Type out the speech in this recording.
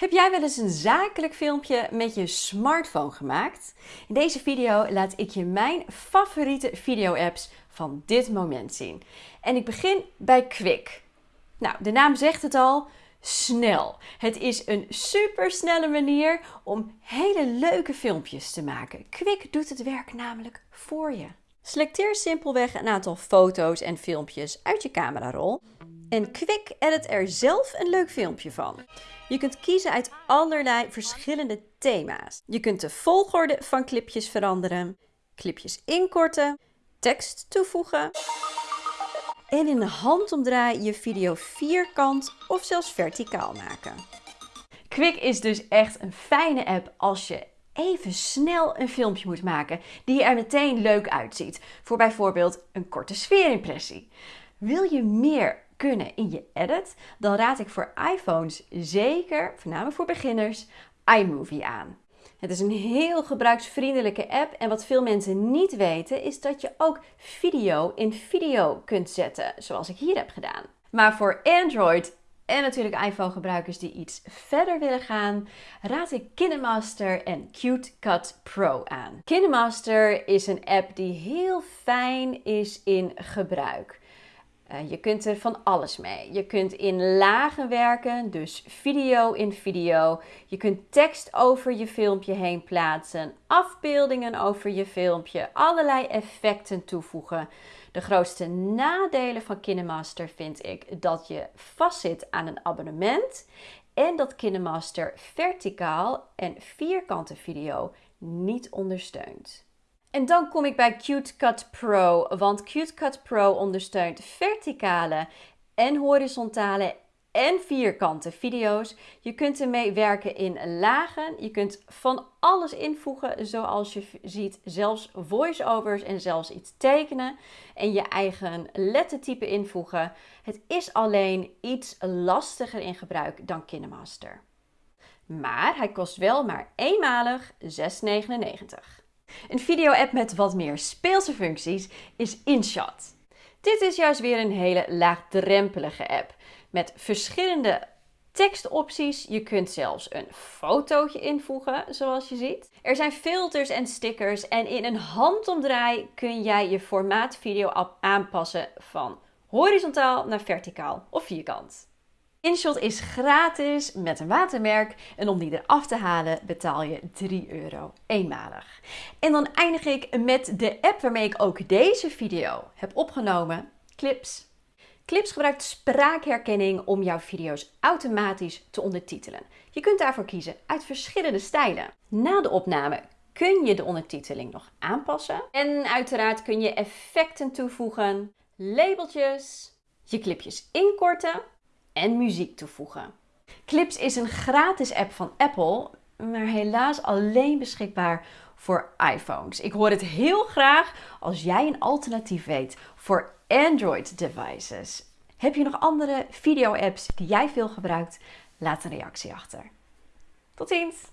Heb jij wel eens een zakelijk filmpje met je smartphone gemaakt? In deze video laat ik je mijn favoriete video-apps van dit moment zien. En ik begin bij Quick. Nou, de naam zegt het al, snel. Het is een supersnelle manier om hele leuke filmpjes te maken. Quick doet het werk namelijk voor je. Selecteer simpelweg een aantal foto's en filmpjes uit je camerarol en Quick edit er zelf een leuk filmpje van. Je kunt kiezen uit allerlei verschillende thema's. Je kunt de volgorde van clipjes veranderen, clipjes inkorten, tekst toevoegen en in de handomdraai je video vierkant of zelfs verticaal maken. Quick is dus echt een fijne app als je even snel een filmpje moet maken die er meteen leuk uitziet. Voor bijvoorbeeld een korte sfeerimpressie. Wil je meer kunnen in je edit, dan raad ik voor iPhones zeker, voornamelijk voor beginners, iMovie aan. Het is een heel gebruiksvriendelijke app en wat veel mensen niet weten is dat je ook video in video kunt zetten, zoals ik hier heb gedaan. Maar voor Android en natuurlijk iPhone gebruikers die iets verder willen gaan, raad ik KineMaster en Cute Cut Pro aan. KineMaster is een app die heel fijn is in gebruik. Eh, je kunt er van alles mee. Je kunt in lagen werken, dus video in video. Je kunt tekst over je filmpje heen plaatsen, afbeeldingen over je filmpje, allerlei effecten toevoegen. De grootste nadelen van KineMaster vind ik dat je vastzit aan een abonnement en dat KineMaster verticaal en vierkante video niet ondersteunt. En dan kom ik bij Cute Cut Pro, want Cute Cut Pro ondersteunt verticale en horizontale en vierkante video's. Je kunt ermee werken in lagen. Je kunt van alles invoegen, zoals je ziet, zelfs voiceovers en zelfs iets tekenen en je eigen lettertype invoegen. Het is alleen iets lastiger in gebruik dan KineMaster. Maar hij kost wel maar eenmalig 6,99. Een video-app met wat meer speelse functies is InShot. Dit is juist weer een hele laagdrempelige app met verschillende tekstopties. Je kunt zelfs een fotootje invoegen, zoals je ziet. Er zijn filters en stickers en in een handomdraai kun jij je formaat video aanpassen van horizontaal naar verticaal of vierkant. InShot is gratis met een watermerk en om die eraf te halen betaal je 3 euro eenmalig. En dan eindig ik met de app waarmee ik ook deze video heb opgenomen, Clips. Clips gebruikt spraakherkenning om jouw video's automatisch te ondertitelen. Je kunt daarvoor kiezen uit verschillende stijlen. Na de opname kun je de ondertiteling nog aanpassen. En uiteraard kun je effecten toevoegen, labeltjes, je clipjes inkorten en muziek toevoegen. Clips is een gratis app van Apple, maar helaas alleen beschikbaar voor iPhones. Ik hoor het heel graag als jij een alternatief weet voor Android devices. Heb je nog andere video-apps die jij veel gebruikt? Laat een reactie achter. Tot ziens!